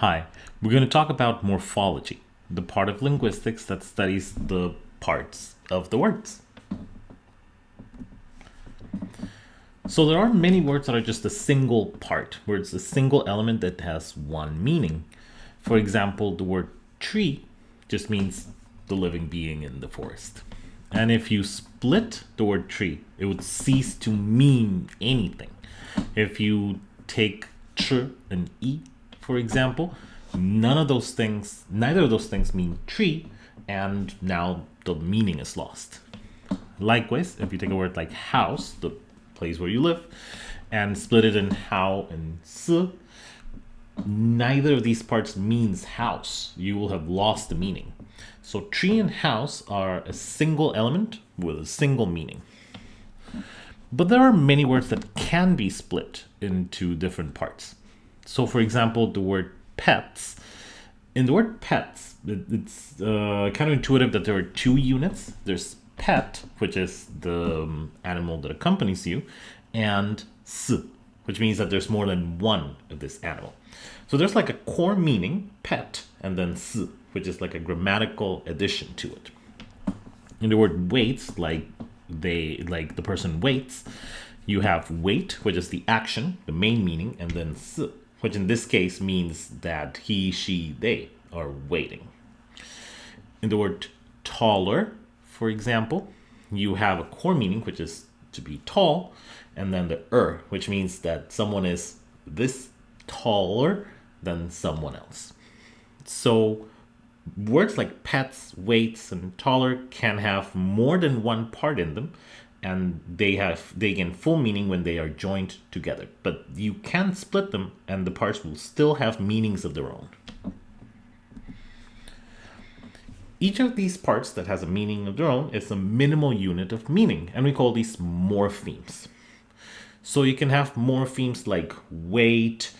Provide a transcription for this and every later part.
Hi, we're going to talk about morphology, the part of linguistics that studies the parts of the words. So there are many words that are just a single part, where it's a single element that has one meaning. For example, the word tree just means the living being in the forest. And if you split the word tree, it would cease to mean anything. If you take tr and e, for example, none of those things, neither of those things mean tree, and now the meaning is lost. Likewise, if you take a word like house, the place where you live, and split it in how and s, neither of these parts means house. You will have lost the meaning. So tree and house are a single element with a single meaning. But there are many words that can be split into different parts. So for example, the word pets, in the word pets, it's uh, kind of intuitive that there are two units. There's pet, which is the um, animal that accompanies you, and s, which means that there's more than one of this animal. So there's like a core meaning, pet, and then s, which is like a grammatical addition to it. In the word waits, like they like the person waits, you have wait, which is the action, the main meaning, and then s, which in this case means that he, she, they are waiting. In the word taller, for example, you have a core meaning, which is to be tall, and then the er, which means that someone is this taller than someone else. So words like pets, waits, and taller can have more than one part in them, and they have they gain full meaning when they are joined together. But you can split them, and the parts will still have meanings of their own. Each of these parts that has a meaning of their own is a minimal unit of meaning, and we call these morphemes. So you can have morphemes like wait,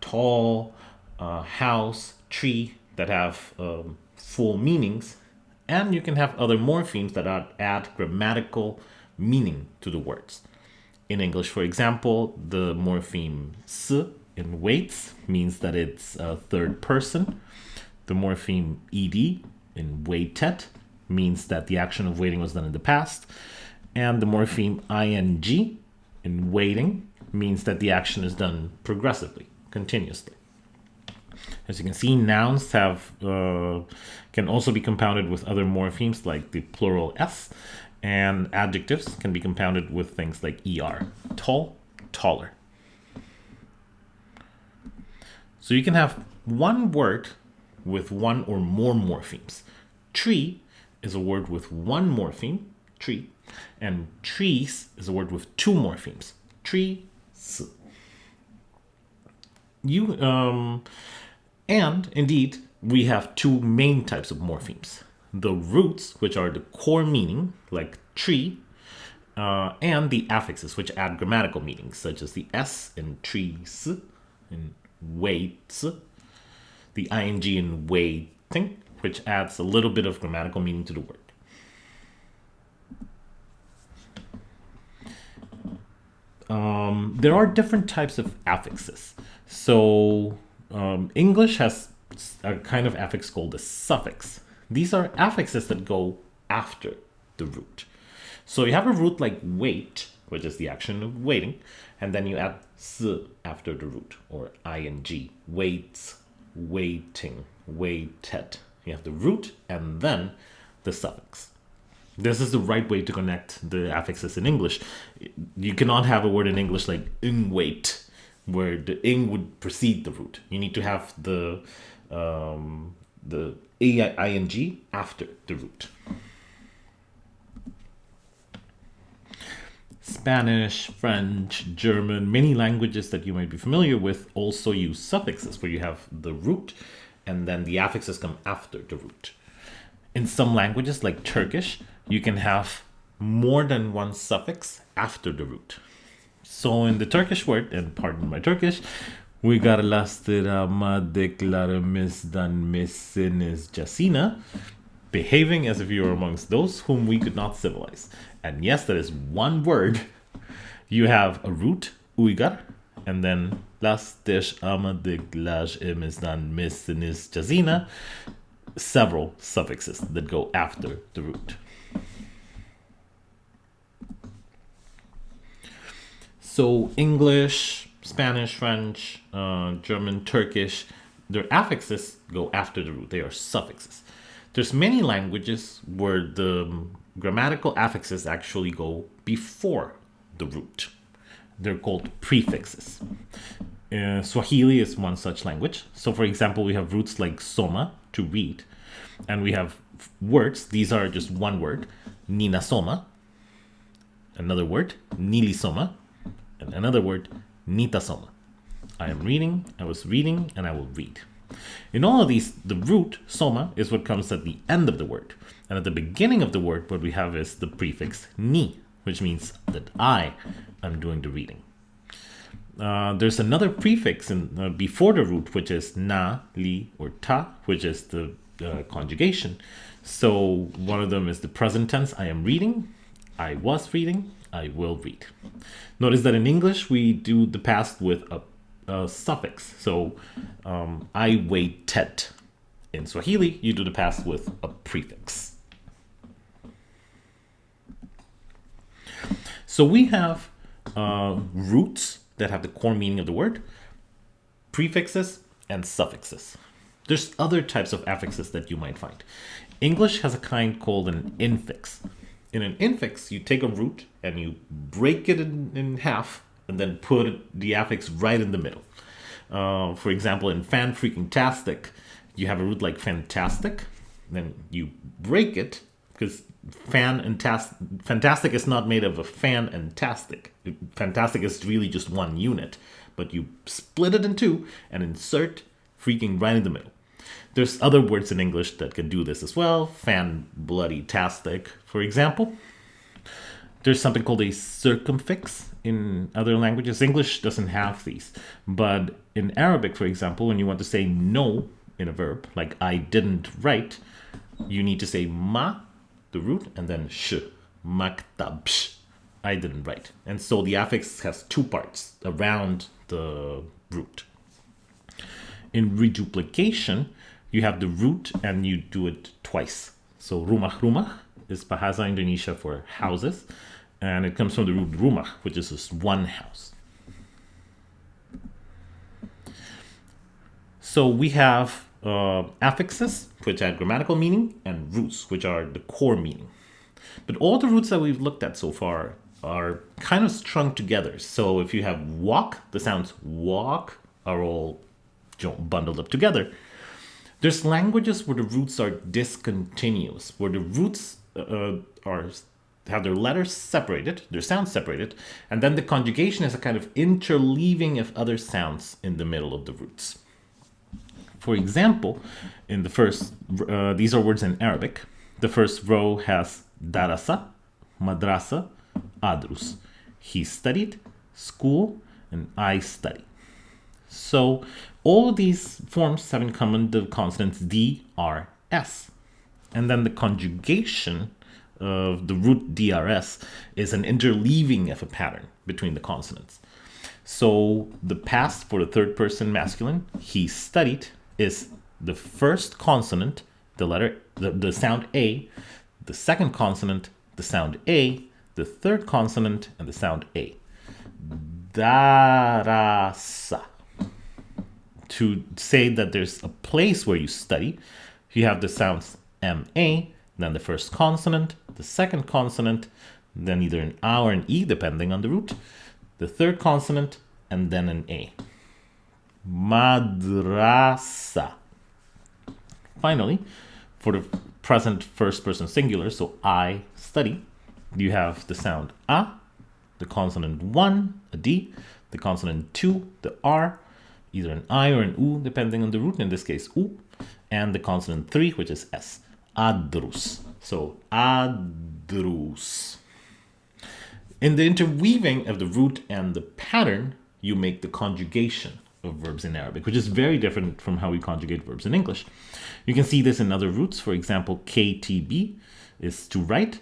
tall, uh, house, tree that have um, full meanings, and you can have other morphemes that add, add grammatical meaning to the words. In English, for example, the morpheme s in waits means that it's a third person. The morpheme ed in waited means that the action of waiting was done in the past. And the morpheme ing in waiting means that the action is done progressively, continuously. As you can see, nouns have uh, can also be compounded with other morphemes like the plural s, and adjectives can be compounded with things like er, tall, taller. So you can have one word with one or more morphemes. Tree is a word with one morpheme, tree, and trees is a word with two morphemes, trees. You um, and indeed we have two main types of morphemes: the roots, which are the core meaning, like tree, uh, and the affixes, which add grammatical meanings, such as the s in trees, in waits, the ing in waiting, which adds a little bit of grammatical meaning to the word. Um, there are different types of affixes. So um, English has a kind of affix called a suffix. These are affixes that go after the root. So you have a root like wait, which is the action of waiting, and then you add s after the root, or ing, waits, waiting, waited. You have the root and then the suffix. This is the right way to connect the affixes in English. You cannot have a word in English like ing wait, where the ing would precede the root. You need to have the um, the ing after the root. Spanish, French, German, many languages that you might be familiar with also use suffixes where you have the root and then the affixes come after the root. In some languages like Turkish, you can have more than one suffix after the root. So in the Turkish word, and pardon my Turkish, we got lastirama declaramisdan misinis jasina, behaving as if you were amongst those whom we could not civilize. And yes, that is one word. You have a root, uygar, and then las, dish, ama, dig, laj, imizdan, mis, sinis, jazina. Several suffixes that go after the root. So English, Spanish, French, uh, German, Turkish, their affixes go after the root. They are suffixes. There's many languages where the grammatical affixes actually go before the root. They're called prefixes. Uh, Swahili is one such language. So, for example, we have roots like soma, to read, and we have words. These are just one word, ninasoma, another word, nilisoma, and another word, nitasoma. I am reading, I was reading, and I will read. In all of these, the root, soma, is what comes at the end of the word. And at the beginning of the word, what we have is the prefix ni, which means that I am doing the reading. Uh, there's another prefix in, uh, before the root, which is na, li, or ta, which is the uh, conjugation. So one of them is the present tense, I am reading, I was reading, I will read. Notice that in English, we do the past with a, a suffix. So um, I waited. In Swahili, you do the past with a prefix. So we have uh, roots that have the core meaning of the word, prefixes, and suffixes. There's other types of affixes that you might find. English has a kind called an infix. In an infix, you take a root and you break it in, in half and then put the affix right in the middle. Uh, for example, in fan freaking tastic, you have a root like fantastic, then you break it because fan and tas- fantastic is not made of a fan and tastic. Fantastic is really just one unit, but you split it in two and insert freaking right in the middle. There's other words in English that can do this as well. Fan bloody tastic, for example. There's something called a circumfix in other languages. English doesn't have these, but in Arabic, for example, when you want to say no in a verb, like I didn't write, you need to say ma, the root, and then sh, maktab, sh. I didn't write. And so the affix has two parts around the root. In reduplication, you have the root and you do it twice. So rumah rumah is Bahasa Indonesia for houses, and it comes from the root rumah, which is just one house. So we have uh, affixes, which add grammatical meaning, and roots, which are the core meaning. But all the roots that we've looked at so far are kind of strung together. So if you have walk, the sounds walk are all bundled up together. There's languages where the roots are discontinuous, where the roots uh, are have their letters separated, their sounds separated, and then the conjugation is a kind of interleaving of other sounds in the middle of the roots. For example, in the first, uh, these are words in Arabic. The first row has darasa, madrasa, adrus. He studied, school, and I study. So all of these forms have in common the consonants D, R, S. And then the conjugation of the root DRS is an interleaving of a pattern between the consonants. So the past for the third person masculine, he studied, is the first consonant, the letter, the, the sound A, the second consonant, the sound A, the third consonant, and the sound A. Darasa. To say that there's a place where you study, you have the sounds MA, then the first consonant, the second consonant, then either an A or an E, depending on the root, the third consonant, and then an A. Madrasa. Finally, for the present first person singular, so I study, you have the sound A, the consonant 1, a D, the consonant 2, the R, either an I or an U, depending on the root, in this case U, and the consonant 3, which is S. Adrus. So adrus. In the interweaving of the root and the pattern, you make the conjugation of verbs in Arabic, which is very different from how we conjugate verbs in English. You can see this in other roots. For example, KTB is to write,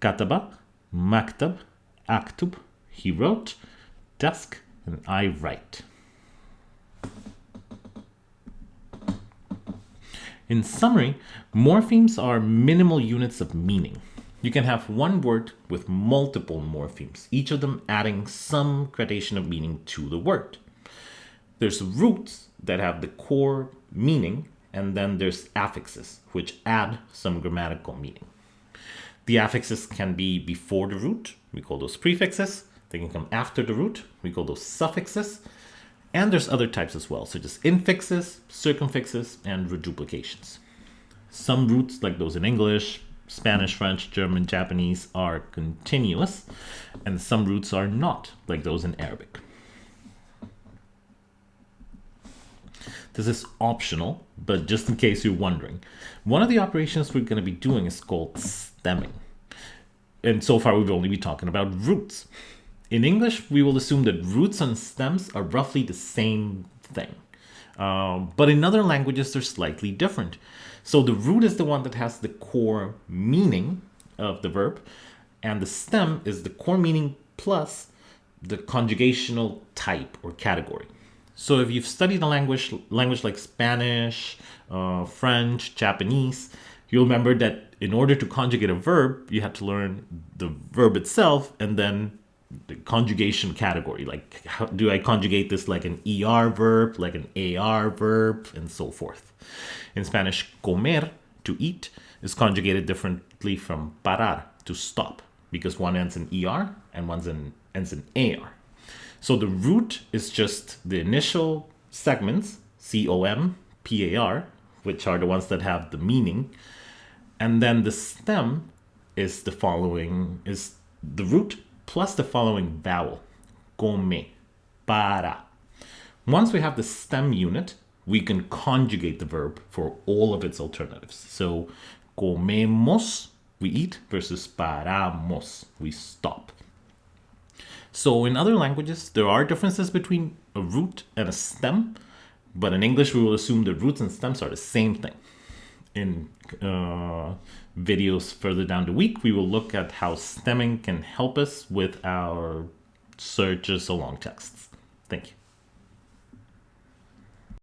kataba, maktab, aktub, he wrote, desk, and I write. In summary, morphemes are minimal units of meaning. You can have one word with multiple morphemes, each of them adding some gradation of meaning to the word. There's roots that have the core meaning, and then there's affixes, which add some grammatical meaning. The affixes can be before the root, we call those prefixes. They can come after the root, we call those suffixes. And there's other types as well, such as infixes, circumfixes, and reduplications. Some roots, like those in English, Spanish, French, German, Japanese, are continuous, and some roots are not, like those in Arabic. This is optional, but just in case you're wondering, one of the operations we're going to be doing is called stemming. And so far, we've only been talking about roots. In English, we will assume that roots and stems are roughly the same thing. Um, but in other languages, they're slightly different. So the root is the one that has the core meaning of the verb, and the stem is the core meaning plus the conjugational type or category. So if you've studied a language, language like Spanish, uh, French, Japanese, you'll remember that in order to conjugate a verb, you have to learn the verb itself and then the conjugation category. Like, how do I conjugate this like an ER verb, like an AR verb, and so forth. In Spanish, comer, to eat, is conjugated differently from parar, to stop, because one ends in ER and one ends in AR. So the root is just the initial segments, C-O-M, P-A-R, which are the ones that have the meaning. And then the stem is the following, is the root plus the following vowel, come, para. Once we have the stem unit, we can conjugate the verb for all of its alternatives. So comemos, we eat, versus paramos, we stop. So in other languages, there are differences between a root and a stem, but in English, we will assume that roots and stems are the same thing. In uh, videos further down the week, we will look at how stemming can help us with our searches along texts. Thank you.